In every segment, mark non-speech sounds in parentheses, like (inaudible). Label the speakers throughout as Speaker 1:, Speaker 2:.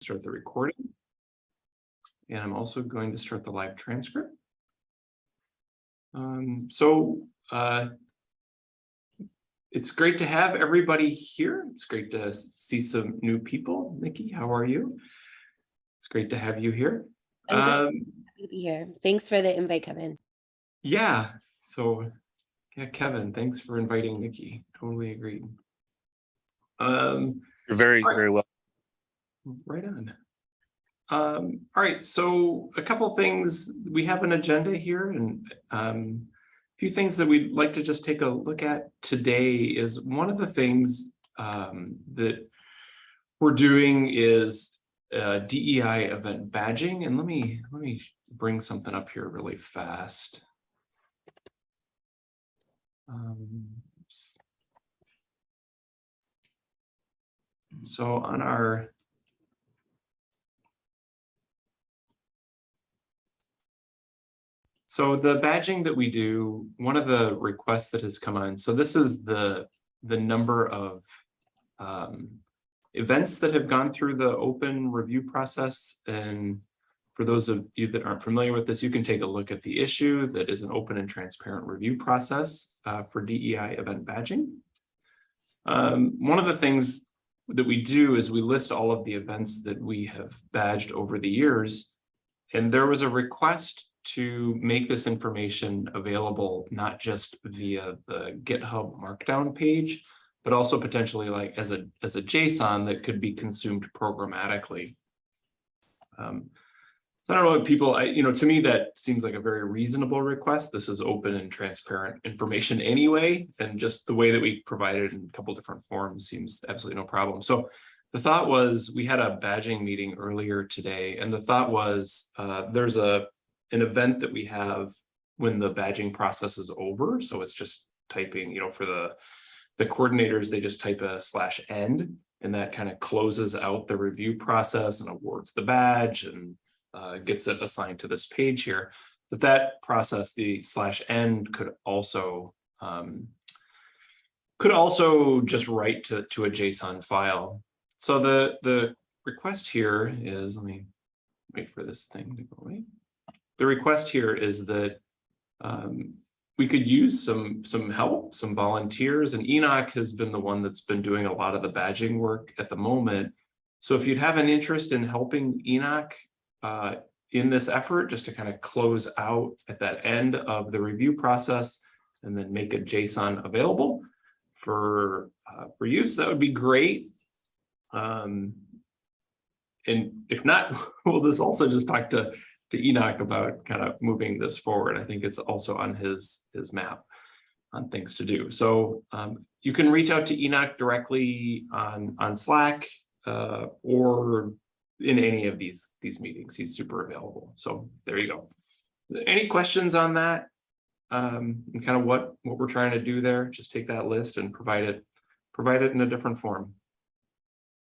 Speaker 1: start the recording. And I'm also going to start the live transcript. Um, so, uh, it's great to have everybody here. It's great to see some new people. Nikki, how are you? It's great to have you here.
Speaker 2: I'm good.
Speaker 1: Um,
Speaker 2: Happy to be here. Thanks for the invite, Kevin.
Speaker 1: yeah, so, yeah, Kevin, thanks for inviting Nikki. Totally agreed. Um,
Speaker 3: You're very,
Speaker 1: Alright.
Speaker 3: very well.
Speaker 1: Right on. Um, all right, so a couple things, we have an agenda here and um. A few things that we'd like to just take a look at today is one of the things um that. We're doing is uh DEI event badging and let me, let me bring something up here really fast. Um. So on our. So the badging that we do, one of the requests that has come on, so this is the, the number of. Um, events that have gone through the open review process and. For those of you that aren't familiar with this, you can take a look at the issue that is an open and transparent review process uh, for DEI event badging. Um, one of the things that we do is we list all of the events that we have badged over the years. And there was a request to make this information available, not just via the GitHub Markdown page, but also potentially like as a, as a JSON that could be consumed programmatically. Um, I don't know what people, I, you know, to me, that seems like a very reasonable request. This is open and transparent information anyway, and just the way that we provide it in a couple different forms seems absolutely no problem. So the thought was, we had a badging meeting earlier today, and the thought was, uh, there's a, an event that we have when the badging process is over, so it's just typing, you know, for the, the coordinators, they just type a slash end, and that kind of closes out the review process and awards the badge and uh, gets it assigned to this page here. But that process, the slash end could also um, could also just write to, to a JSON file. So the, the request here is, let me wait for this thing to go away. The request here is that um, we could use some, some help, some volunteers, and Enoch has been the one that's been doing a lot of the badging work at the moment. So if you'd have an interest in helping Enoch uh, in this effort, just to kind of close out at that end of the review process and then make a JSON available for, uh, for use, that would be great. Um, and if not, (laughs) we'll just also just talk to, to Enoch about kind of moving this forward. I think it's also on his, his map on things to do. So um, you can reach out to Enoch directly on, on Slack uh, or in any of these, these meetings. He's super available. So there you go. Any questions on that? Um, and kind of what, what we're trying to do there, just take that list and provide it, provide it in a different form.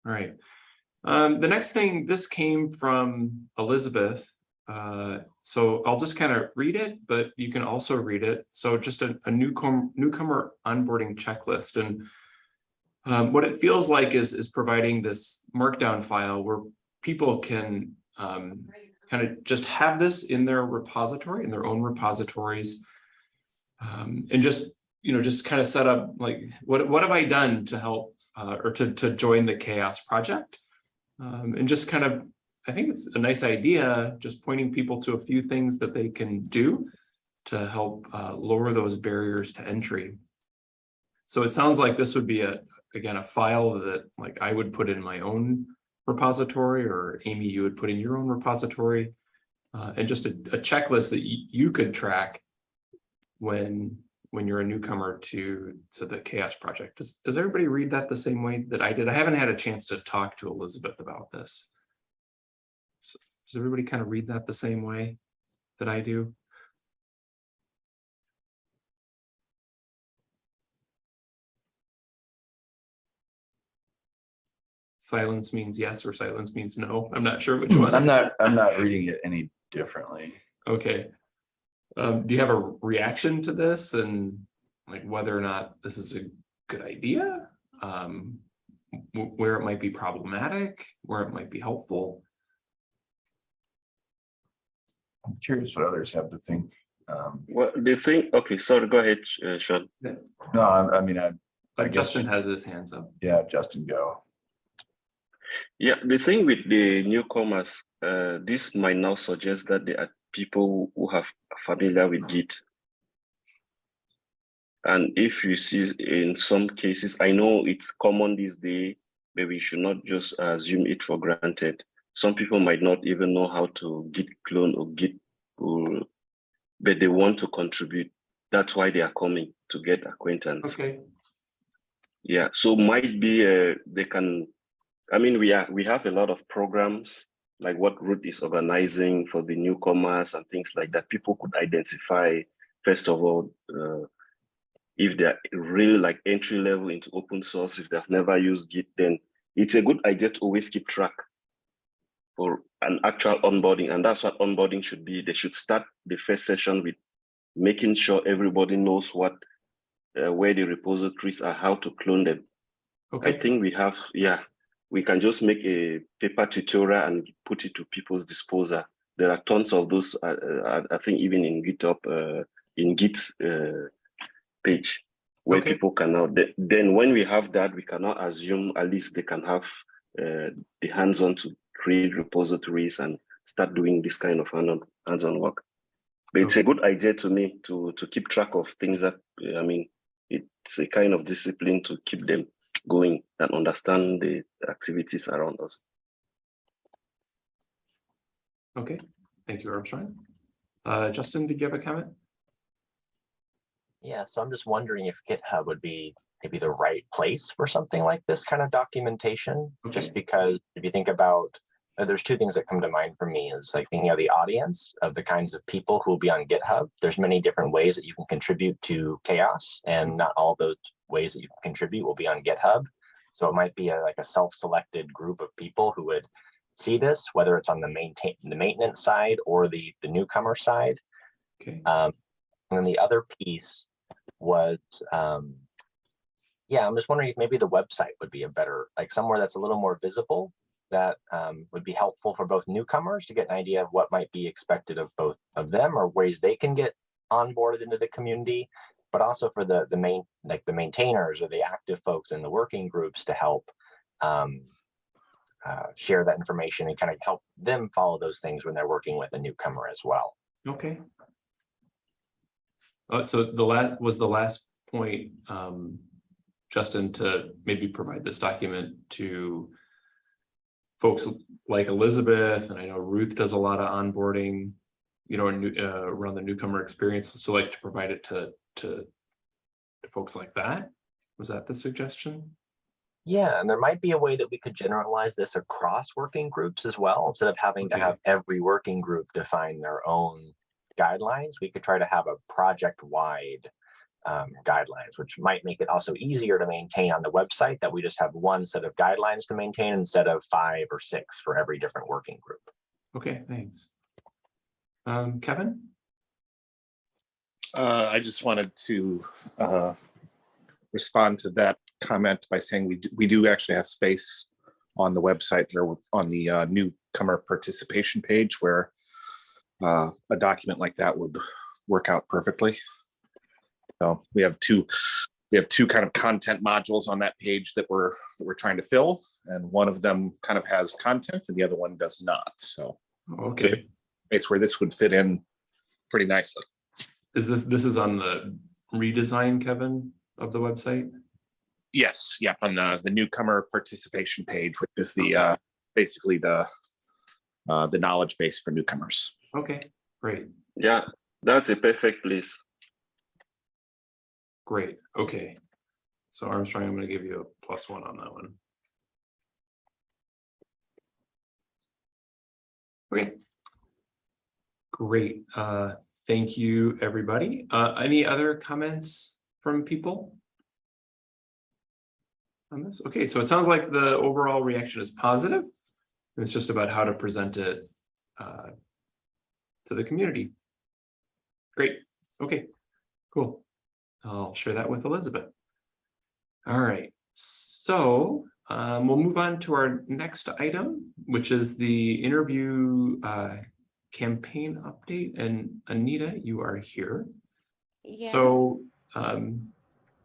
Speaker 1: All right. Um, the next thing, this came from Elizabeth. Uh, so I'll just kind of read it, but you can also read it. So just a, a newcomer, newcomer onboarding checklist. And um, what it feels like is, is providing this markdown file where people can um, kind of just have this in their repository, in their own repositories. Um, and just, you know, just kind of set up like, what, what have I done to help uh, or to, to join the CHAOSS project? Um, and just kind of, I think it's a nice idea, just pointing people to a few things that they can do to help uh, lower those barriers to entry. So it sounds like this would be a, again, a file that like I would put in my own repository or Amy, you would put in your own repository. Uh, and just a, a checklist that you, could track when when you're a newcomer to to the CHAOSS project does, does everybody read that the same way that i did i haven't had a chance to talk to elizabeth about this does everybody kind of read that the same way that i do silence means yes or silence means no i'm not sure which one
Speaker 4: I'm not, I'm not reading it any differently.
Speaker 1: Okay. Um, do you have a reaction to this and like whether or not this is a good idea? Um, where it might be problematic, where it might be helpful.
Speaker 4: I'm curious what others have to think. Um,
Speaker 3: Well, the thing, okay, sorry, go ahead, uh, Sean.
Speaker 4: no, I, I mean, I, I
Speaker 1: But
Speaker 4: guess-
Speaker 1: Justin has his hands up.
Speaker 4: yeah, Justin, go.
Speaker 3: Yeah, the thing with the newcomers, uh, this might now suggest that there are people who have familiar with Git. And if you see in some cases, I know it's common these days, but we should not just assume it for granted. Some people might not even know how to Git clone or Git, pull, but they want to contribute. That's why they are coming to get acquaintance.
Speaker 1: Okay,
Speaker 3: Yeah, so might be uh, they can. I mean, we are we have a lot of programs like what Ruth is organizing for the newcomers and things like that. People could identify first of all uh, if they're really like entry level into open source. If they've never used Git, then it's a good idea to always keep track for an actual onboarding, and that's what onboarding should be. They should start the first session with making sure everybody knows what uh, where the repositories are, how to clone them.
Speaker 1: Okay.
Speaker 3: I think we have, yeah, we can just make a paper tutorial and put it to people's disposal. There are tons of those, uh, uh, I think even in GitHub, uh, in Git uh, page, where
Speaker 1: Okay.
Speaker 3: people can now, then when we have that, we cannot assume at least they can have uh, the hands-on to create repositories and start doing this kind of hand-on hands-on work. But it's a good idea to me to to keep track of things that I mean, it's a kind of discipline to keep them going and understand the activities around us.
Speaker 1: okay. Thank you, Armstrong. Uh, Justin, did you have a comment?
Speaker 5: Yeah, so I'm just wondering if GitHub would be maybe the right place for something like this kind of documentation.
Speaker 1: Okay.
Speaker 5: Just because if you think about, there's two things that come to mind for me is like thinking of the audience of the kinds of people who will be on GitHub. There's many different ways that you can contribute to CHAOSS and not all those ways that you can contribute will be on GitHub. So it might be a, like a self-selected group of people who would see this, whether it's on the maintain the maintenance side or the the newcomer side.
Speaker 1: Okay,
Speaker 5: Um, and then the other piece was, um, yeah, I'm just wondering if maybe the website would be a better, like somewhere that's a little more visible that um, would be helpful for both newcomers to get an idea of what might be expected of both of them or ways they can get onboarded into the community, but also for the the main like the maintainers or the active folks in the working groups to help um, uh, share that information and kind of help them follow those things when they're working with a newcomer as well.
Speaker 1: okay. Uh, so the last, was the last point, um, Justin, to maybe provide this document to folks like Elizabeth, and I know Ruth does a lot of onboarding, you know, new, uh, around the newcomer experience, so like to provide it to, to to folks like that? Was that the suggestion?
Speaker 5: Yeah, and there might be a way that we could generalize this across working groups as well. Instead of having to have every working group define their own guidelines, we could try to have a project-wide um, guidelines, which might make it also easier to maintain on the website that we just have one set of guidelines to maintain instead of five or six for every different working group.
Speaker 1: Okay, thanks. Um, Kevin?
Speaker 6: Uh, I just wanted to uh, respond to that comment by saying we do, we do actually have space on the website or on the uh, newcomer participation page where uh, a document like that would work out perfectly. So we have two, we have two kind of content modules on that page that we're, that we're trying to fill. And one of them kind of has content and the other one does not. So
Speaker 1: Okay,
Speaker 6: it's where this would fit in pretty nicely.
Speaker 1: is this, this is on the redesign, Kevin, of the website?
Speaker 6: Yes, yeah, on the, the newcomer participation page, which is the, uh, basically the, uh, the knowledge base for newcomers.
Speaker 1: Okay, great,
Speaker 3: Yeah, that's a perfect place.
Speaker 1: Great, okay. So Armstrong, I'm gonna give you a plus one on that one. Okay. Great, uh, thank you, everybody. Uh, any other comments from people? On this, okay, so it sounds like the overall reaction is positive. It's just about how to present it, uh, to the community. Great, okay, cool. I'll share that with Elizabeth. All right, so um, we'll move on to our next item, which is the interview uh, campaign update. And Anita, you are here.
Speaker 2: Yeah.
Speaker 1: So um,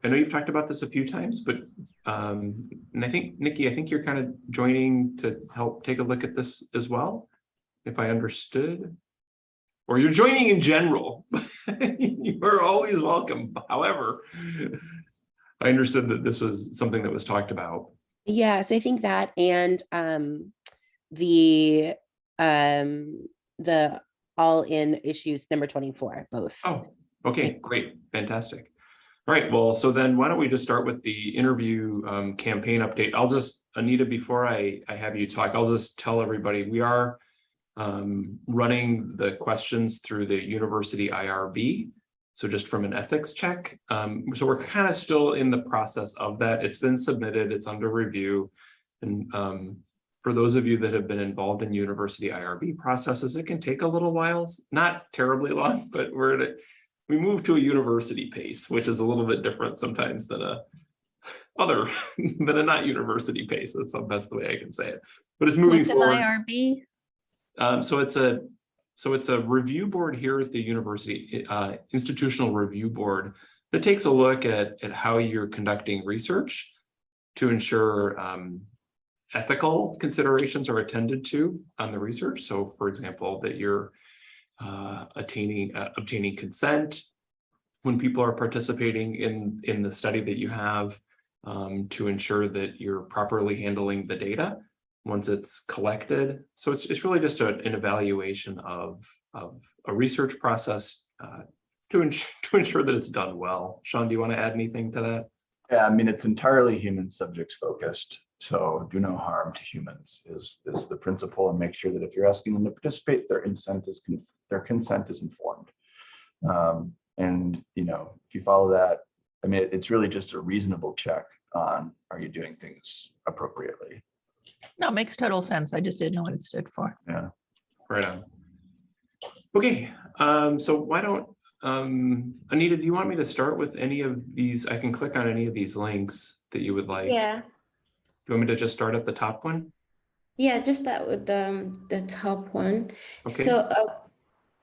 Speaker 1: I know you've talked about this a few times, but um, and I think, Nikki, I think you're kind of joining to help take a look at this as well, if I understood. Or you're joining in general. (laughs) You are always welcome. However, I understood that this was something that was talked about.
Speaker 2: Yeah, so I think that and um the um the all in issues number 24, both.
Speaker 1: Oh, okay, great, fantastic. All right, well, so then why don't we just start with the interview um, campaign update? I'll just, Anita, before I, I have you talk, I'll just tell everybody, we are um, running the questions through the university IRB. So just from an ethics check. Um, so we're kind of still in the process of that. It's been submitted, it's under review. And um, for those of you that have been involved in university IRB processes, it can take a little while, not terribly long, (laughs) but we're at a, we move to a university pace, which is a little bit different sometimes than a (laughs) other (laughs) than a not university pace. That's the best way I can say it. But it's moving
Speaker 7: What's
Speaker 1: forward.
Speaker 7: IRB?
Speaker 1: Um, so it's a, so it's a review board here at the university, uh, institutional review board that takes a look at, at how you're conducting research to ensure, um, ethical considerations are attended to on the research. So for example, that you're, uh, attaining, uh, obtaining consent when people are participating in, in the study that you have, um, to ensure that you're properly handling the data once it's collected. So it's, it's really just a- an evaluation of, of a research process uh, to ensure, (laughs) to ensure that it's done well. Sean, do you want to add anything to that?
Speaker 4: Yeah, I mean, it's entirely human subjects focused. So do no harm to humans is, is the principle and make sure that if you're asking them to participate, their consent is, their consent is informed. Um, and, you know, if you follow that, I mean, it's really just a reasonable check on, are you doing things appropriately?
Speaker 7: No, it makes total sense. I just didn't know what it stood for.
Speaker 1: Yeah, right on. Okay, um, so why don't, um, Anita, do you want me to start with any of these? I can click on any of these links that you would like.
Speaker 2: Yeah,
Speaker 1: Do you want me to just start at the top one?
Speaker 2: yeah, just start with um the top one.
Speaker 1: Okay.
Speaker 2: So uh,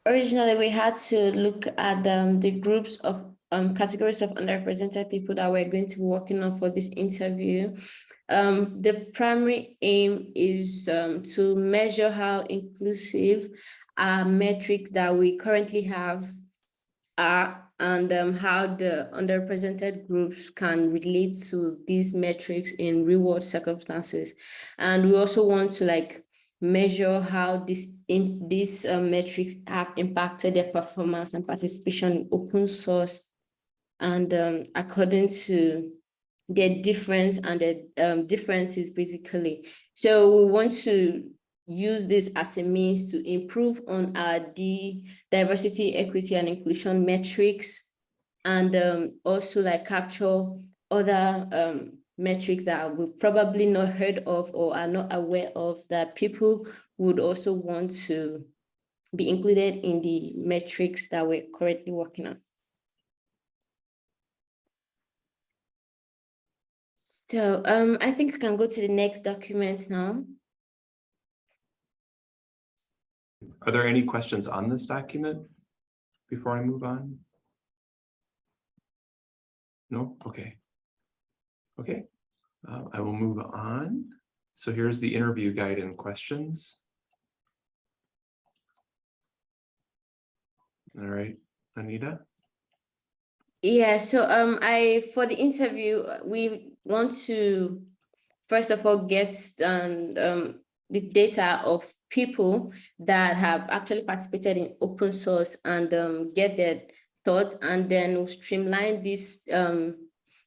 Speaker 2: originally we had to look at um, the groups of um, categories of underrepresented people that we're going to be working on for this interview. Um, the primary aim is um, to measure how inclusive our metrics that we currently have are and um, how the underrepresented groups can relate to these metrics in real world circumstances. And we also want to like measure how this in these uh, metrics have impacted their performance and participation in open source and um, according to their difference and the um, differences basically. So we want to use this as a means to improve on our D diversity, equity and inclusion metrics and um, also like capture other um, metrics that we've probably not heard of or are not aware of that people would also want to be included in the metrics that we're currently working on. So um, I think we can go to the next document now.
Speaker 1: Are there any questions on this document before I move on? No, okay. Okay, uh, I will move on. So here's the interview guide and questions. All right, Anita?
Speaker 2: Yeah, so um, I for the interview, we want to first of all get um, um the data of people that have actually participated in open source and um get their thoughts and then streamline this um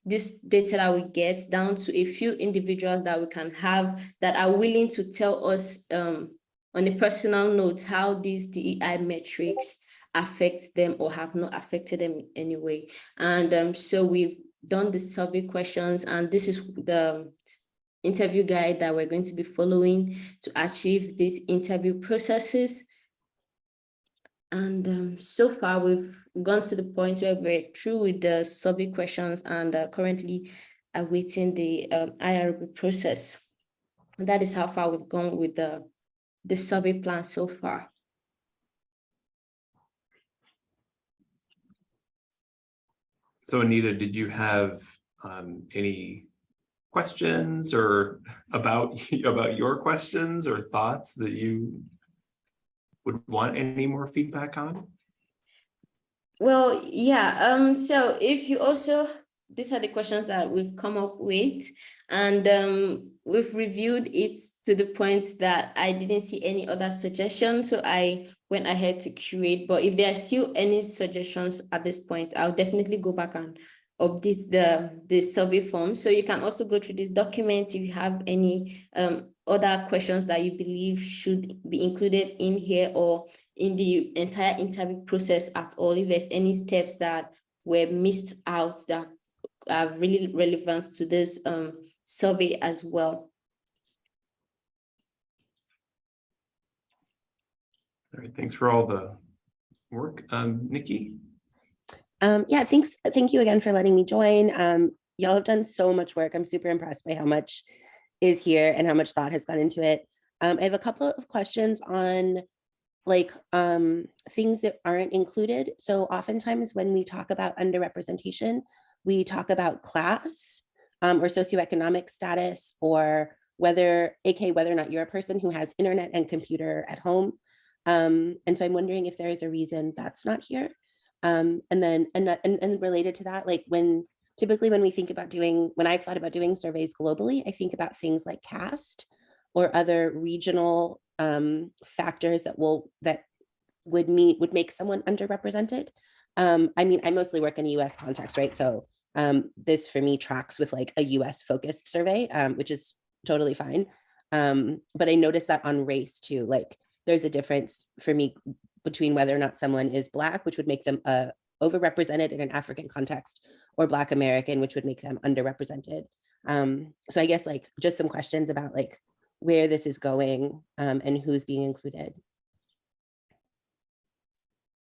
Speaker 2: this data that we get down to a few individuals that we can have that are willing to tell us um on a personal note how these DEI metrics affect them or have not affected them in any way. And um, so we've done the survey questions and this is the interview guide that we're going to be following to achieve these interview processes. And um, so far we've gone to the point where we're through with the survey questions and uh, currently awaiting the um, IRB process. That is how far we've gone with the, the survey plan so far.
Speaker 1: So Anita, did you have um any questions or about (laughs) about your questions or thoughts that you would want any more feedback on?
Speaker 2: Well, yeah, um, so if you also, these are the questions that we've come up with. And um, we've reviewed it to the point that I didn't see any other suggestions, so I went ahead to curate. But if there are still any suggestions at this point, I'll definitely go back and update the, the survey form. So you can also go through this document if you have any um, other questions that you believe should be included in here or in the entire interview process at all, if there's any steps that were missed out that are really relevant to this um, survey as well.
Speaker 1: All right, thanks for all the work. Um, Nikki?
Speaker 8: Um, yeah, thanks. Thank you again for letting me join. Um, y'all have done so much work. I'm super impressed by how much is here and how much thought has gone into it. Um, I have a couple of questions on like um, things that aren't included. So oftentimes when we talk about underrepresentation, we talk about class um, or socioeconomic status or whether, aka whether or not you're a person who has internet and computer at home. Um, and so I'm wondering if there is a reason that's not here. Um, and then, and, and, and related to that, like when, typically when we think about doing, when I've thought about doing surveys globally, I think about things like caste or other regional um, factors that will, that would meet, would make someone underrepresented. Um, I mean, I mostly work in a US context, right? So um, this for me tracks with like a US focused survey, um, which is totally fine. Um, but I noticed that on race too, like there's a difference for me between whether or not someone is Black, which would make them uh, overrepresented in an African context, or Black American, which would make them underrepresented. Um, so I guess like just some questions about like where this is going um, and who's being included.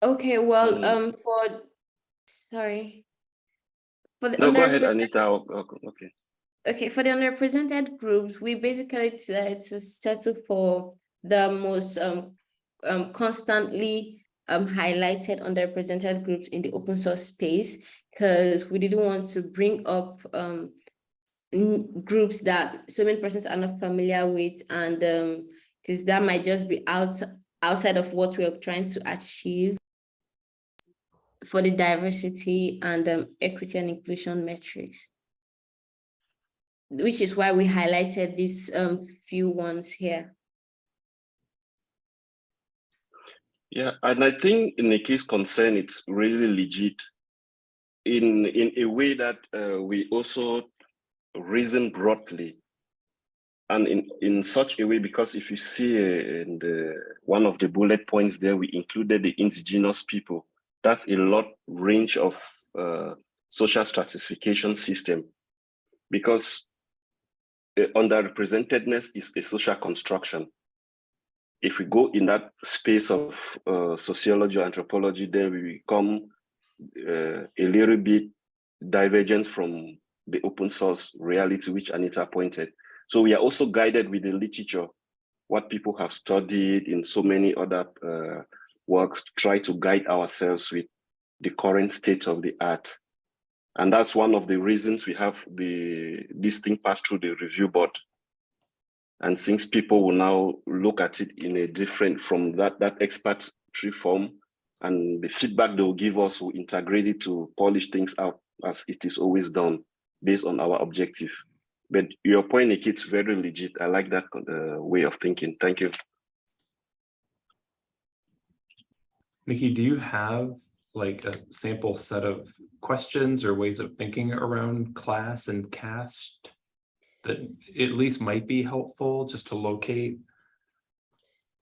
Speaker 2: Okay, well,
Speaker 3: Mm.
Speaker 2: um, for, sorry. For the
Speaker 3: No, go ahead, Anita. Oh, Okay.
Speaker 2: Okay, for the underrepresented groups, we basically decided to settle for the most um, um, constantly um, highlighted underrepresented groups in the open source space because we didn't want to bring up um, groups that so many persons are not familiar with and because that might just be out outside of what we're trying to achieve for the diversity and um, equity and inclusion metrics which is why we highlighted these um few ones here.
Speaker 3: Yeah, and I think in the case concern, it's really legit in, in a way that uh, we also reason broadly. And in, in such a way, because if you see uh, in the, one of the bullet points there, we included the indigenous people. That's a lot range of uh, social stratification system because uh, underrepresentedness is a social construction if we go in that space of uh, sociology or anthropology, then we become uh, a little bit divergent from the open source reality, which Anita pointed. So we are also guided with the literature, what people have studied in so many other uh, works, to try to guide ourselves with the current state of the art. And that's one of the reasons we have the this thing pass through the review board. And since people will now look at it in a different from that that expert tree form and the feedback they will give us will integrate it to polish things out as it is always done based on our objective. But your point Nikki, it's very legit. I like that uh, way of thinking. Thank you
Speaker 1: Nikki, do you have like a sample set of questions or ways of thinking around class and caste? That at least might be helpful just to locate?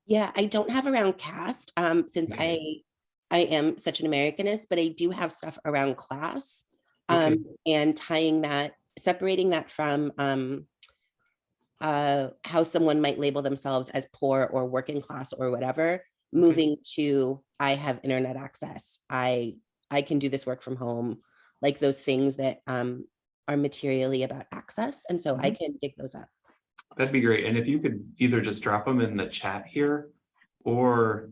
Speaker 8: Yeah, I don't have around caste um, since I
Speaker 1: Okay.
Speaker 8: I am such an Americanist, but I do have stuff around class
Speaker 1: Okay.
Speaker 8: um, and tying that, separating that from um, uh, how someone might label themselves as poor or working class or whatever, moving to I have internet access. I I can do this work from home, like those things that um, are materially about access. And so I can dig those up.
Speaker 1: That'd be great. And if you could either just drop them in the chat here or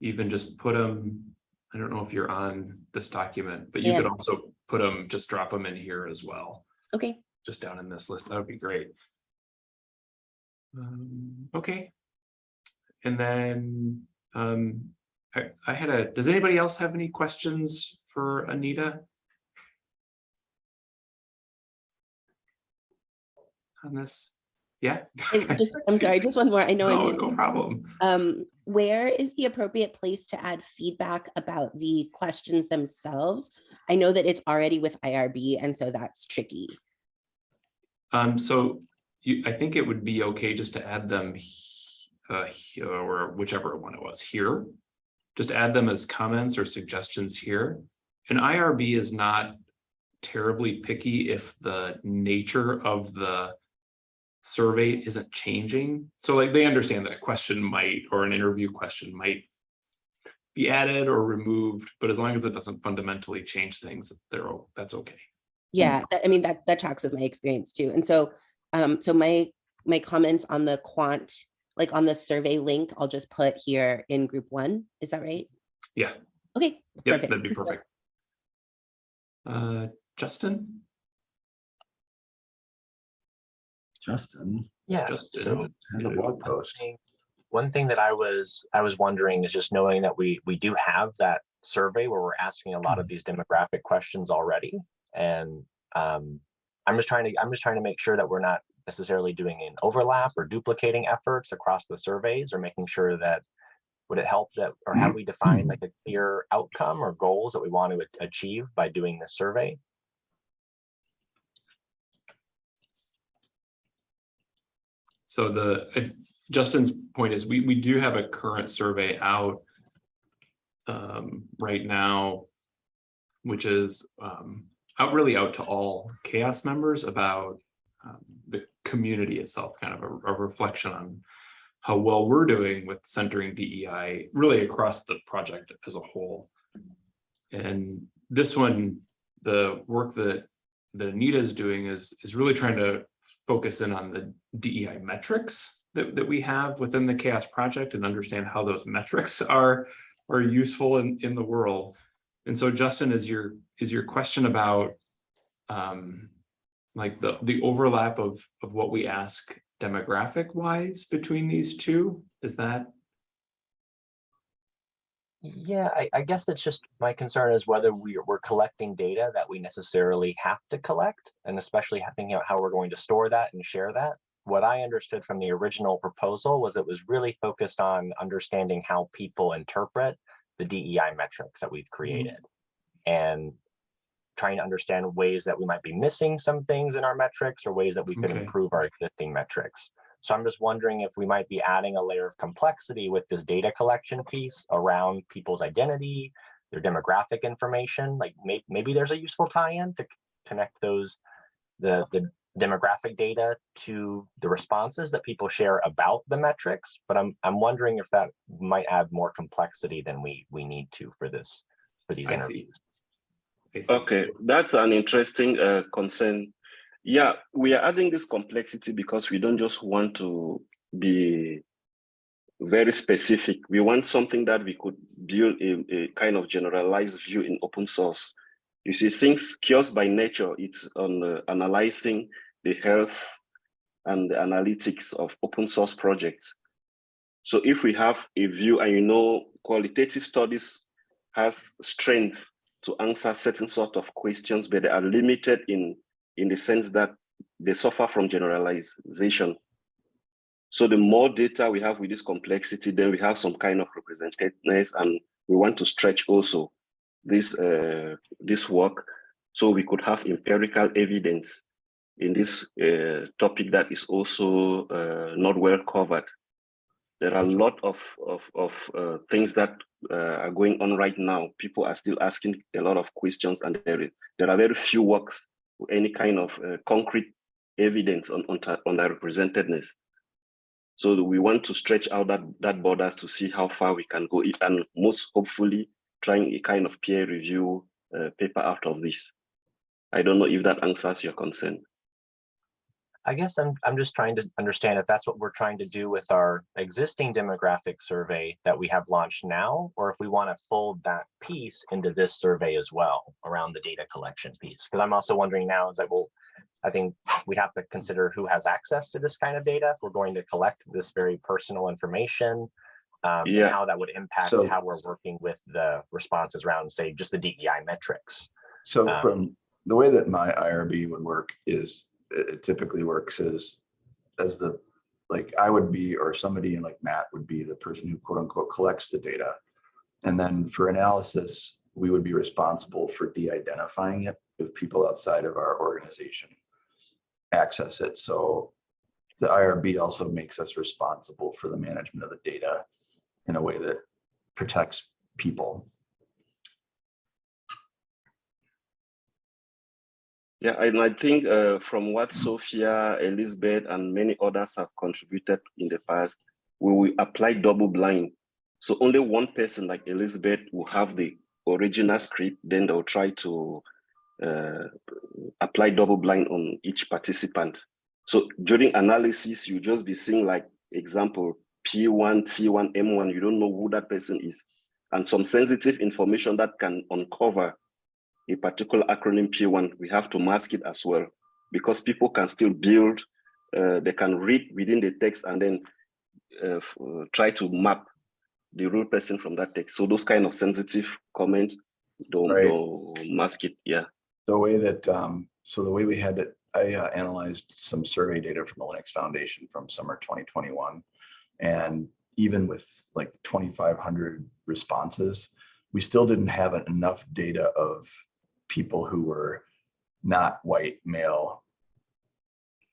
Speaker 1: even just put them, I don't know if you're on this document, but you
Speaker 8: Yeah.
Speaker 1: could also put them, just drop them in here as well,
Speaker 8: Okay,
Speaker 1: just down in this list. That would be great. Um, okay. And then, um, I, I had a, does anybody else have any questions for Anita? On this? Yeah? (laughs)
Speaker 8: Just- I'm sorry, just one more. I know.
Speaker 1: No,
Speaker 8: I'm
Speaker 1: no problem.
Speaker 8: Um, where is the appropriate place to add feedback about the questions themselves? I know that it's already with IRB, and so that's tricky.
Speaker 1: Um, so you, I think it would be okay just to add them uh, or whichever one it was here. Just add them as comments or suggestions here. And IRB is not terribly picky if the nature of the survey isn't changing. So like they understand that a question might, or an interview question might be added or removed, but as long as it doesn't fundamentally change things, they're, that's okay.
Speaker 8: Yeah, I mean, that, that tracks with my experience too. And so, um, so my, my comments on the quant, like on the survey link, I'll just put here in group one. Is that right?
Speaker 1: Yeah.
Speaker 8: Okay.
Speaker 1: Yep,
Speaker 8: perfect.
Speaker 1: that'd be perfect. Uh, Justin?
Speaker 4: Justin
Speaker 5: Yeah,
Speaker 1: Justin
Speaker 5: so
Speaker 4: has a blog post.
Speaker 5: One thing that I was, I was wondering is just knowing that we, we do have that survey where we're asking a lot of these demographic questions already. And um, I'm just trying to, I'm just trying to make sure that we're not necessarily doing an overlap or duplicating efforts across the surveys or making sure that would it help that, or have we defined like a clear outcome or goals that we want to achieve by doing this survey?
Speaker 1: So the, if- Justin's point is, we, we do have a current survey out um, right now, which is um, out really out to all CHAOSS members about um, the community itself, kind of a, a reflection on how well we're doing with centering DEI really across the project as a whole. And this one, the work that that Anita is doing is is really trying to focus in on the DEI metrics that, that we have within the CHAOSS project and understand how those metrics are are useful in in the world. And so Justin, is your is your question about um like the the overlap of of what we ask demographic wise between these two? Is that
Speaker 5: Yeah, I, I guess it's just, my concern is whether we, we're collecting data that we necessarily have to collect, and especially thinking about how we're going to store that and share that. What I understood from the original proposal was it was really focused on understanding how people interpret the DEI metrics that we've mm-hmm. created. And trying to understand ways that we might be missing some things in our metrics or ways that we could
Speaker 1: Okay.
Speaker 5: improve our existing metrics. So I'm just wondering if we might be adding a layer of complexity with this data collection piece around people's identity, their demographic information, like may, maybe there's a useful tie-in to connect those, the, the demographic data to the responses that people share about the metrics. But I'm, I'm wondering if that might add more complexity than we, we need to for this, for these
Speaker 1: I
Speaker 5: interviews.
Speaker 1: See.
Speaker 3: Okay, that's an interesting uh, concern. Yeah, we are adding this complexity because we don't just want to be very specific. We want something that we could build a, a kind of generalized view in open source. You see, things kiosk by nature, it's on uh, analyzing the health and the analytics of open source projects. So if we have a view and you know qualitative studies has strength to answer certain sort of questions, but they are limited in, in the sense that they suffer from generalization. So the more data we have with this complexity, then we have some kind of representativeness and we want to stretch also this, uh, this work so we could have empirical evidence in this uh, topic that is also uh, not well covered. There are a lot of, of, of uh, things that uh, are going on right now. People are still asking a lot of questions and there, there are very few works, any kind of uh, concrete evidence on, on, on the representedness. So we want to stretch out that, that borders to see how far we can go and most hopefully trying a kind of peer review uh, paper out of this. I don't know if that answers your concern.
Speaker 5: I guess I'm, I'm just trying to understand if that's what we're trying to do with our existing demographic survey that we have launched now, or if we want to fold that piece into this survey as well around the data collection piece. Because I'm also wondering now is that, well, I think we have to consider who has access to this kind of data. If we're going to collect this very personal information, um, and
Speaker 3: Yeah.
Speaker 5: how that would impact
Speaker 4: So-
Speaker 5: how we're working with the responses around, say, just the DEI metrics.
Speaker 4: So
Speaker 5: Um,
Speaker 4: from the way that my IRB would work is, it typically works as, as the, like, I would be, or somebody like Matt would be the person who quote unquote collects the data. And then for analysis, we would be responsible for de-identifying it if people outside of our organization access it. So the IRB also makes us responsible for the management of the data in a way that protects people.
Speaker 3: Yeah, and I think uh, from what Sophia, Elizabeth, and many others have contributed in the past, we will apply double blind. So only one person like Elizabeth will have the original script, then they'll try to uh, apply double blind on each participant. So during analysis, you just be seeing like example, P1, T1, M1, you don't know who that person is. And some sensitive information that can uncover a particular acronym P1, we have to mask it as well because people can still build, uh, they can read within the text and then uh, uh, try to map the real person from that text. So those kind of sensitive comments, don't,
Speaker 4: Right.
Speaker 3: don't mask it. Yeah.
Speaker 4: the way that, um, so the way we had it, I uh, analyzed some survey data from the Linux Foundation from summer twenty twenty-one. And even with like twenty-five hundred responses, we still didn't have enough data of people who were not white male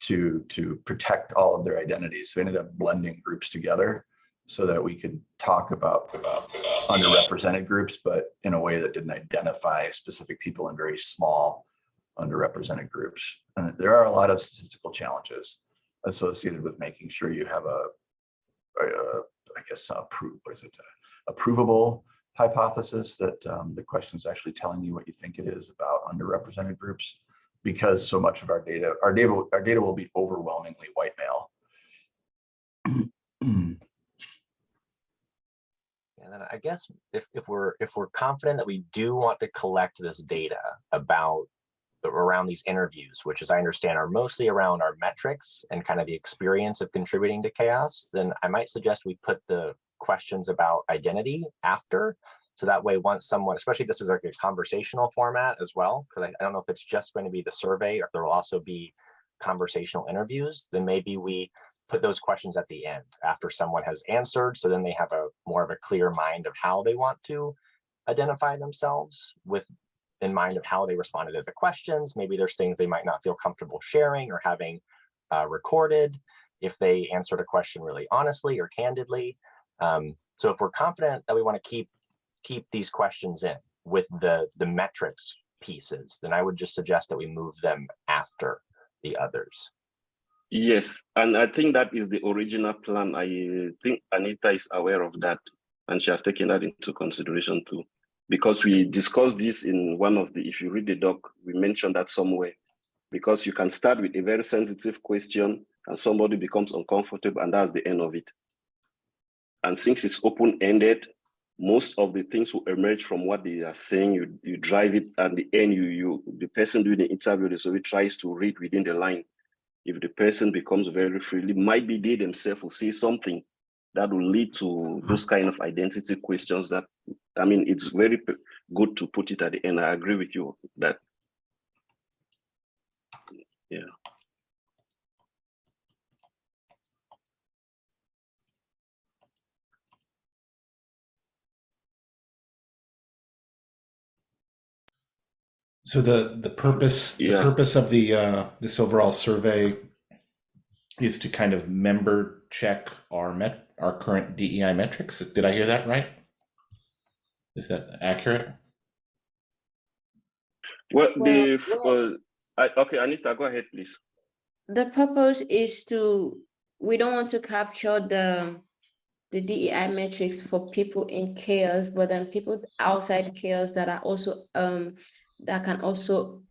Speaker 4: to, to protect all of their identities. So we ended up blending groups together so that we could talk about, about underrepresented groups, but in a way that didn't identify specific people in very small underrepresented groups. And there are a lot of statistical challenges associated with making sure you have a, I guess, approve, what is it? a Approvable hypothesis that um, the question is actually telling you what you think it is about underrepresented groups. Because so much of our data, our data, our data will be overwhelmingly white male.
Speaker 5: And then I guess if, if we're, if we're confident that we do want to collect this data about around these interviews, which as I understand are mostly around our metrics and kind of the experience of contributing to CHAOSS, then I might suggest we put the questions about identity after. So that way, once someone, especially this is like a conversational format as well, because I, I don't know if it's just going to be the survey or if there will also be conversational interviews, then maybe we put those questions at the end after someone has answered. So then they have a more of a clear mind of how they want to identify themselves with in mind of how they responded to the questions. Maybe there's things they might not feel comfortable sharing or having uh, recorded if they answered a question really honestly or candidly. Um, so if we're confident that we want to keep keep these questions in with the the metrics pieces, then I would just suggest that we move them after the others.
Speaker 3: Yes, and I think that is the original plan. I think Anita is aware of that, and she has taken that into consideration too. Because we discussed this in one of the, if you read the doc, we mentioned that somewhere. Because you can start with a very sensitive question and somebody becomes uncomfortable and that's the end of it. And since it's open-ended, most of the things will emerge from what they are saying. You, you drive it at the end, you, you, the person doing the interview, so he tries to read within the line if the person becomes very freely, might be they themselves will say something that will lead to those kind of identity questions that, I mean, it's very good to put it at the end. I agree with you that. Yeah.
Speaker 6: So the, the purpose, the purpose of the, uh, this overall survey is to kind of member check our met, our current DEI metrics. Did I hear that right? Is that accurate?
Speaker 3: What
Speaker 2: Well,
Speaker 3: the,
Speaker 2: well-
Speaker 3: uh, I, okay, Anita, go ahead, please.
Speaker 2: The purpose is to, we don't want to capture the, the DEI metrics for people in CHAOSS, but then people outside CHAOSS that are also, um, that can also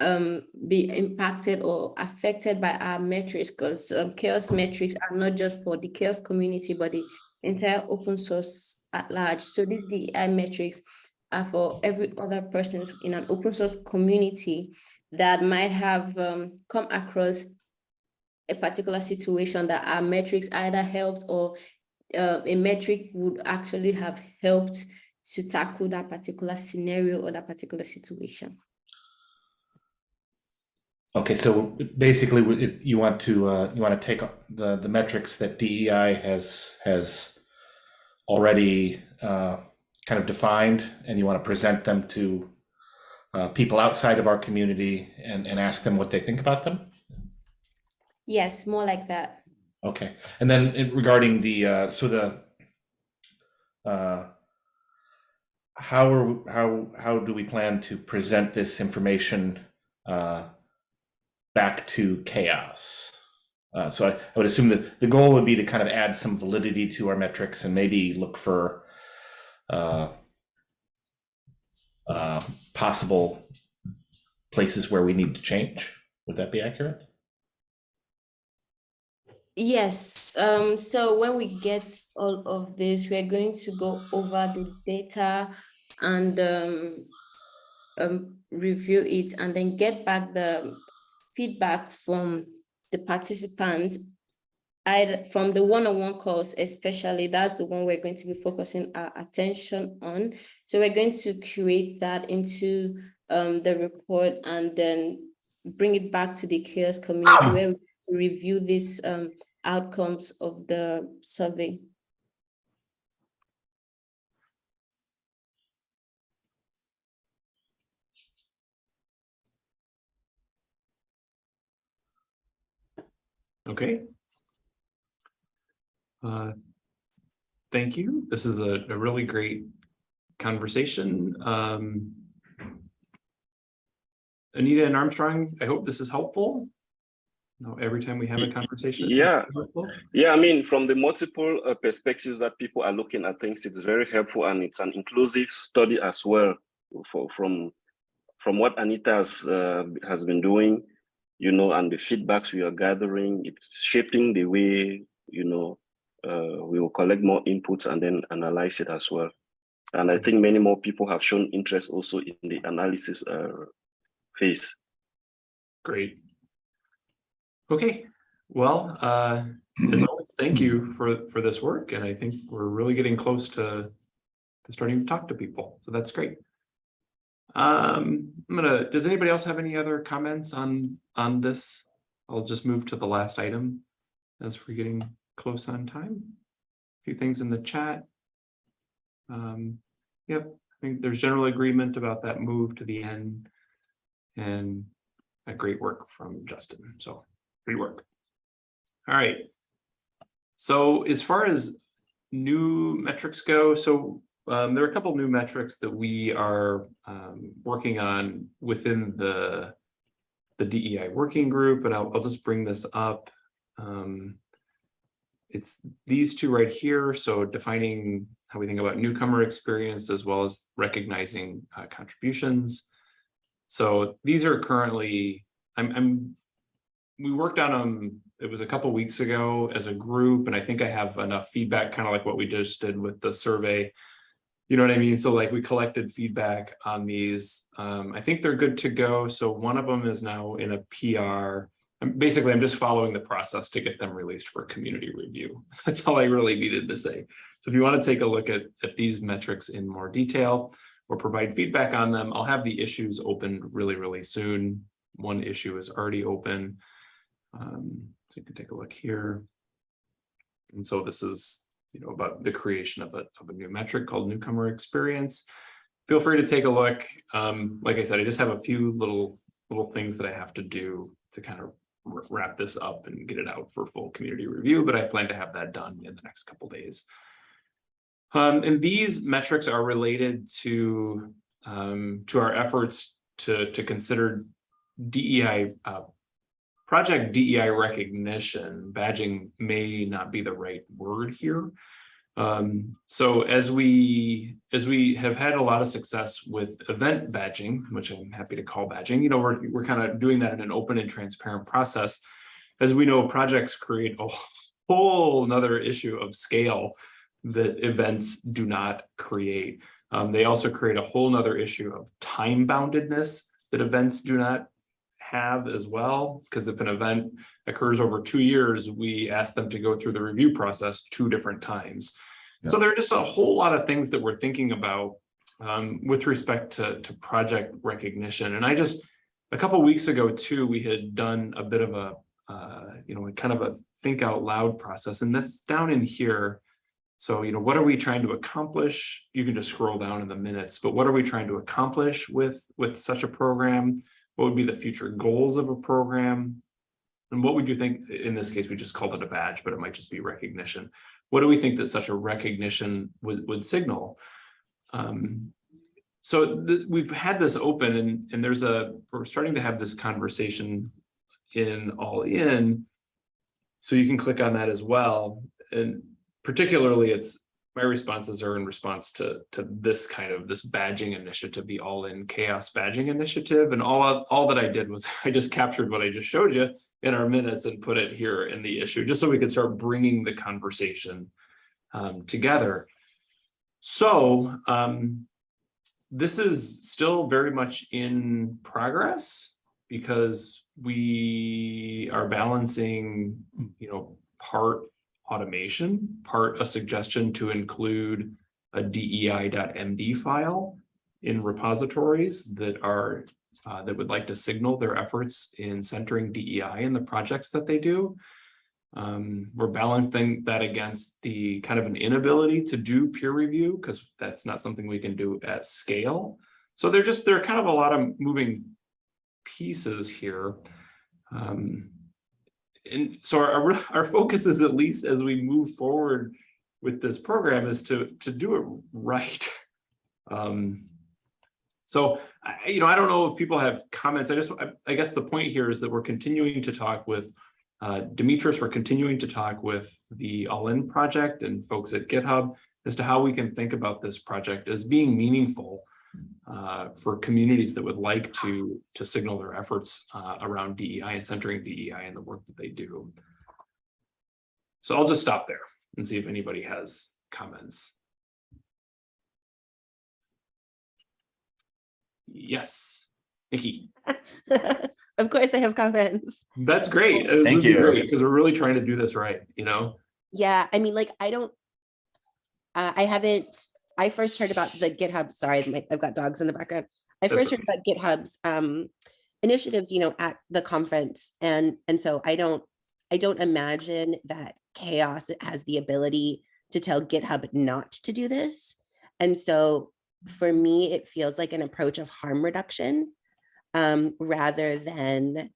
Speaker 2: um, be impacted or affected by our metrics because um, CHAOSS metrics are not just for the CHAOSS community, but the entire open source at large. So these DEI metrics are for every other person in an open source community that might have um, come across a particular situation that our metrics either helped or uh, a metric would actually have helped to tackle that particular scenario or that particular situation.
Speaker 6: Okay, so basically, it- you want to, uh, you want to take the, the metrics that DEI has, has already uh, kind of defined, and you want to present them to uh, people outside of our community and, and ask them what they think about them?
Speaker 2: Yes, more like that.
Speaker 6: Okay, and then regarding the, uh, so the, uh, how are, how, how do we plan to present this information, uh, back to CHAOSS? Uh, so I, I would assume that the goal would be to kind of add some validity to our metrics and maybe look for, uh, uh, possible places where we need to change. Would that be accurate?
Speaker 2: Yes, um, so when we get all of this, we're going to go over the data and um, um, review it and then get back the feedback from the participants. I, from the one-on-one calls especially, that's the one we're going to be focusing our attention on. So we're going to create that into um, the report and then bring it back to the CHAOSS community where we review these um, outcomes of the survey.
Speaker 1: Okay. Uh, Thank you. This is a, a really great conversation. Um, Anita and Armstrong, I hope this is helpful. No, every time we have a conversation. it's
Speaker 3: Yeah.
Speaker 1: helpful.
Speaker 3: Yeah, I mean, from the multiple uh, perspectives that people are looking at things, it's very helpful and it's an inclusive study as well. For from from what Anita has uh, has been doing, you know, and the feedbacks we are gathering, it's shaping the way you know uh, we will collect more inputs and then analyze it as well. And I think many more people have shown interest also in the analysis uh, phase.
Speaker 1: Great. Okay, well, uh, as always, thank you for, for this work, and I think we're really getting close to, to starting to talk to people, so that's great. Um, I'm gonna, does anybody else have any other comments on, on this? I'll just move to the last item as we're getting close on time. A Few things in the chat. Um, yep, I think there's general agreement about that move to the end. And a great work from Justin, so great work. All right. So as far as new metrics go, so um, there are a couple new metrics that we are um, working on within the the DEI working group, and I'll, I'll just bring this up. Um, it's these two right here. So defining how we think about newcomer experience as well as recognizing uh, contributions. So these are currently, I'm, I'm, we worked on them, it was a couple weeks ago as a group, and I think I have enough feedback, kind of like what we just did with the survey. You know what I mean? So like we collected feedback on these. Um, I think they're good to go. So one of them is now in a PR. I'm basically, I'm just following the process to get them released for community review. (laughs) That's all I really needed to say. So if you want to take a look at, at these metrics in more detail, or provide feedback on them. I'll have the issues open really, really soon. One issue is already open. Um, so you can take a look here. And so this is, you know, about the creation of a, of a new metric called newcomer experience. Feel free to take a look. Um, like I said, I just have a few little, little things that I have to do to kind of wrap this up and get it out for full community review, but I plan to have that done in the next couple days. Um, and these metrics are related to um, to our efforts to to consider DEI uh, project DEI recognition. Badging may not be the right word here, Um, so as we, as we have had a lot of success with event badging, which I'm happy to call badging, you know, we're, we're kind of doing that in an open and transparent process. As we know, projects create a whole nother issue of scale that events do not create. Um, they also create a whole nother issue of time boundedness that events do not have as well. Because if an event occurs over two years, we ask them to go through the review process two different times. So there are just a whole lot of things that we're thinking about um, with respect to, to project recognition. And I just, a couple weeks ago too, we had done a bit of a, uh, you know, a kind of a think out loud process. And that's down in here. So, you know, what are we trying to accomplish? You can just scroll down in the minutes, but what are we trying to accomplish with, with such a program? What would be the future goals of a program? And what would you think, in this case, we just called it a badge, but it might just be recognition. What do we think that such a recognition would, would signal? Um, so we've had this open and, and there's a, we're starting to have this conversation in all in. So you can click on that as well. And particularly it's, my responses are in response to, to this kind of, this badging initiative, the all in CHAOSS badging initiative. And all, all that I did was (laughs) I just captured what I just showed you in our minutes and put it here in the issue, just so we could start bringing the conversation um, together. So um, this is still very much in progress because we are balancing, you know, part automation, part a suggestion to include a DEI.MD file in repositories that are uh, that would like to signal their efforts in centering DEI in the projects that they do. Um, we're balancing that against the kind of an inability to do peer review because that's not something we can do at scale. So they're just, there are kind of a lot of moving pieces here. Um, and so our, (laughs) our focus is at least as we move forward with this program is to, to do it right. (laughs) Um, so, I, you know, I don't know if people have comments. I just, I, I guess the point here is that we're continuing to talk with uh, Demetrius, we're continuing to talk with the All In project and folks at GitHub as to how we can think about this project as being meaningful uh, for communities that would like to, to signal their efforts uh, around DEI and centering DEI in the work that they do. So I'll just stop there and see if anybody has comments. Yes, Nikki. (laughs)
Speaker 8: Of course I have comments.
Speaker 1: That's great. It
Speaker 4: Thank you.
Speaker 1: because we're really trying to do this right, you know?
Speaker 8: Yeah, I mean, like, I don't, uh, I haven't, I first heard about the GitHub, sorry, I've got dogs in the background. I
Speaker 1: That's
Speaker 8: first heard about GitHub's um initiatives, you know, at the conference. And, and so I don't, I don't imagine that CHAOSS has the ability to tell GitHub not to do this. And so for me, it feels like an approach of harm reduction um, rather than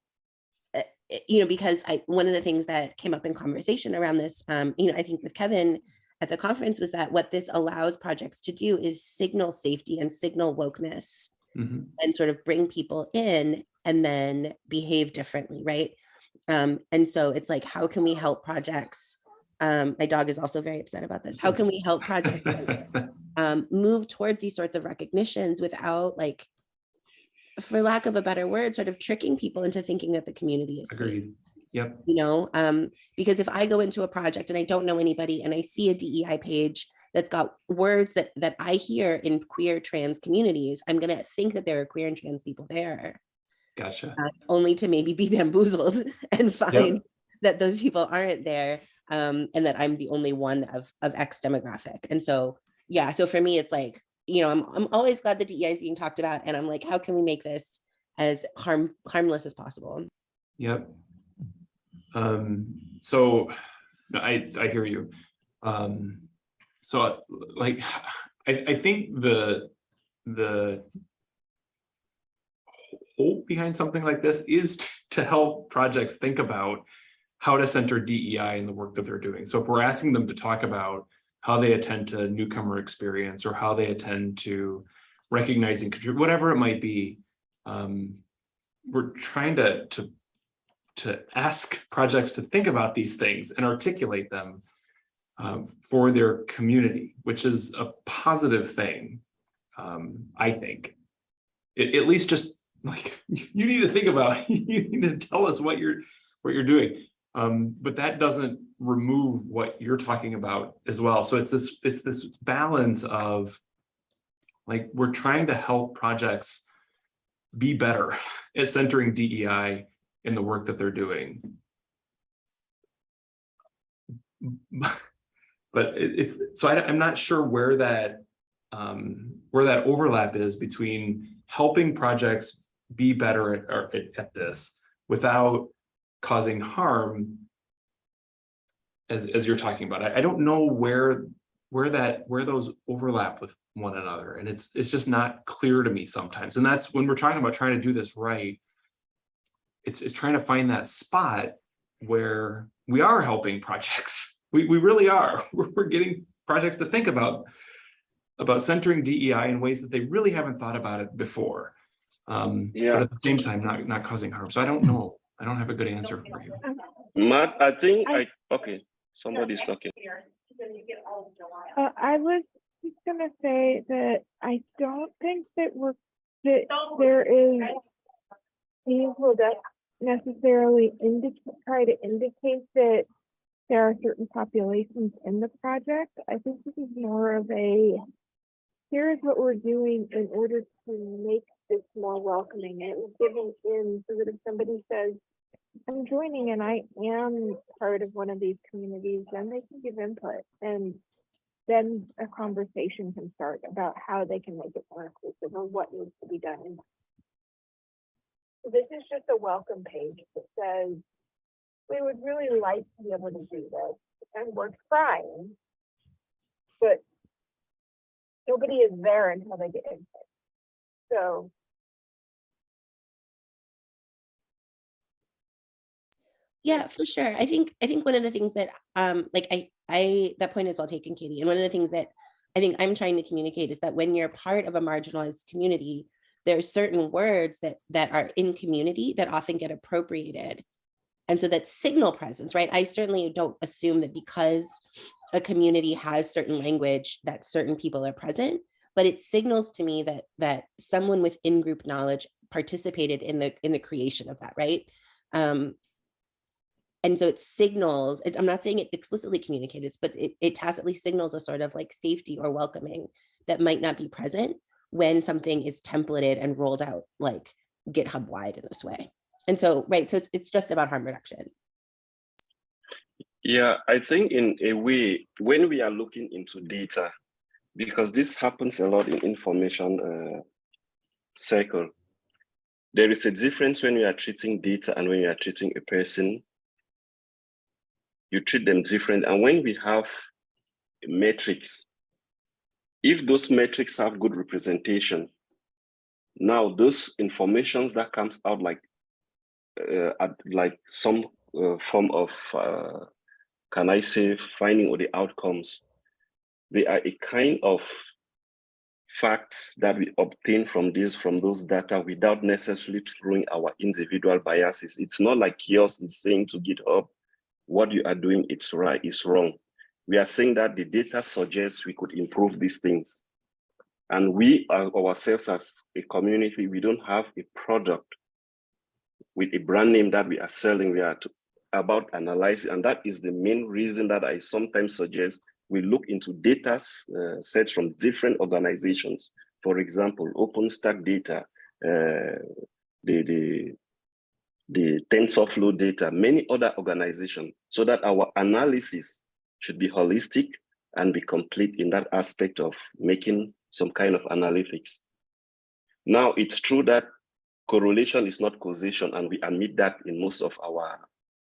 Speaker 8: uh, you know, because I, one of the things that came up in conversation around this, um, you know, I think with Kevin at the conference was that what this allows projects to do is signal safety and signal wokeness
Speaker 1: Mhm.
Speaker 8: and sort of bring people in and then behave differently, right? Um, and so it's like, how can we help projects? Um, my dog is also very upset about this. How can we help projects (laughs) um, move towards these sorts of recognitions without like, for lack of a better word, sort of tricking people into thinking that the community is safe,
Speaker 1: Agreed. Yep.
Speaker 8: you know? Um, because if I go into a project and I don't know anybody and I see a DEI page that's got words that that I hear in queer trans communities, I'm gonna think that there are queer and trans people there,
Speaker 1: Gotcha.
Speaker 8: uh, only to maybe be (laughs) bamboozled and find that those people aren't there, um, and that I'm the only one of of X demographic. And so, yeah, so for me, it's like, you know, I'm I'm always glad the DEI is being talked about, and I'm like, how can we make this as harm harmless as possible?
Speaker 1: Yep. Um, so I, I hear you. Um, so like, I, I think the, the hope behind something like this is (laughs) to help projects think about how to center DEI in the work that they're doing. So if we're asking them to talk about how they attend to newcomer experience or how they attend to recognizing, whatever it might be, um, we're trying to, to to ask projects to think about these things and articulate them um, for their community, which is a positive thing, um, I think. At, at least just like, (laughs) you need to think about, (laughs) you need to tell us what you're, what you're doing. Um, but that doesn't remove what you're talking about as well. So it's this, it's this balance of like, we're trying to help projects be better (laughs) at centering DEI in the work that they're doing. But it- it's, so I, am not sure where that, um, where that overlap is between helping projects be better at, at, at this without causing harm as, as you're talking about. I, I don't know where, where that, where those overlap with one another. And it's, it's just not clear to me sometimes. And that's when we're talking about trying to do this right. It's, it's trying to find that spot where we are helping projects. (laughs) We, we really are. (laughs) We're, we're getting projects to think about, about centering DEI in ways that they really haven't thought about it before. Um,
Speaker 3: Yeah.
Speaker 1: but at the same time, not, not causing harm. So I don't know. I don't have a good answer for you.
Speaker 3: Matt, I think I, okay, somebody's talking.
Speaker 9: Uh, I was just gonna say that I don't think that we're, that there is meaningful that necessarily indicate, try to indicate that there are certain populations in the project. I think this is more of a, here's what we're doing in order to make this more welcoming and giving in so that if somebody says, I'm joining and I am part of one of these communities, then they can give input and then a conversation can start about how they can make it more inclusive or what needs to be done. This is just a welcome page that says, we would really like to be able to do this and we're trying. But nobody is there until they get input. So
Speaker 8: Yeah, for sure. I think, I think one of the things that, um, like, I, I, that point is well taken, Katie. And one of the things that I think I'm trying to communicate is that when you're part of a marginalized community, there are certain words that, that are in community that often get appropriated. And so that signal presence, right? I certainly don't assume that because a community has certain language that certain people are present, but it signals to me that, that someone with in-group knowledge participated in the, in the creation of that, right? Um, and so it signals, I'm not saying it explicitly communicates, but it, it tacitly signals a sort of like safety or welcoming that might not be present when something is templated and rolled out like GitHub wide in this way. And so, right, so it's, it's just about harm reduction.
Speaker 3: Yeah, I think in a way, when we are looking into data, because this happens a lot in information uh, cycle, there is a difference when we are treating data and when we are treating a person. You treat them different. And when we have metrics, if those metrics have good representation, now those informations that comes out like uh, like some uh, form of uh, can I say finding or the outcomes, they are a kind of facts that we obtain from this, from those data without necessarily throwing our individual biases. It's not like yours is saying to GitHub, what you are doing, it's right, it's wrong. We are saying that the data suggests we could improve these things. And we are ourselves as a community, we don't have a product with a brand name that we are selling. We are to, about analyzing, and that is the main reason that I sometimes suggest we look into data uh, sets from different organizations. For example, OpenStack data, uh, the, the, the TensorFlow data, many other organizations, so that our analysis should be holistic and be complete in that aspect of making some kind of analytics. Now, it's true that correlation is not causation, and we admit that in most of our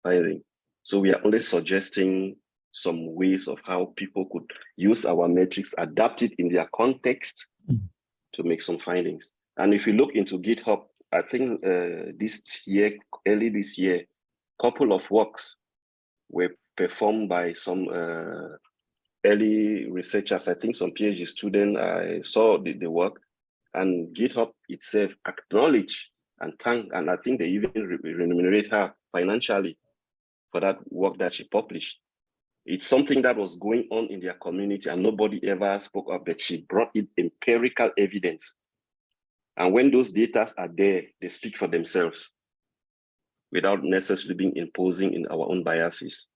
Speaker 3: finding. So we are only suggesting some ways of how people could use our metrics, adapt it in their context to make some findings. And if you look into GitHub, I think uh, this year, early this year, couple of works were performed by some uh, early researchers. I think some PhD student, I saw the, the work and GitHub itself acknowledge and thank, and I think they even re remunerate her financially for that work that she published. It's something that was going on in their community and nobody ever spoke up, but she brought in empirical evidence. And when those data are there, they speak for themselves without necessarily being imposing in our own biases.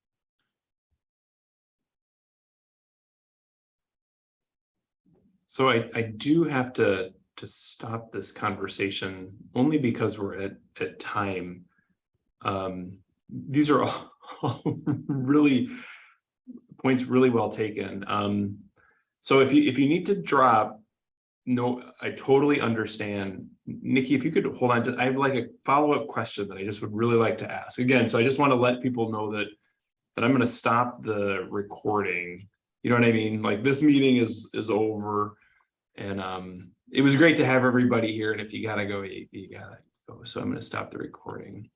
Speaker 1: So I, I do have to, to stop this conversation only because we're at, at time. Um, these are all (laughs) all really points really well taken. Um, so if you, if you need to drop, no, I totally understand. Nikki, if you could hold on to, I have like a follow-up question that I just would really like to ask. Again, so I just want to let people know that, that I'm going to stop the recording. You know what I mean? Like this meeting is, is over. And um, it was great to have everybody here. And if you gotta go, you, you gotta go. So I'm gonna stop the recording.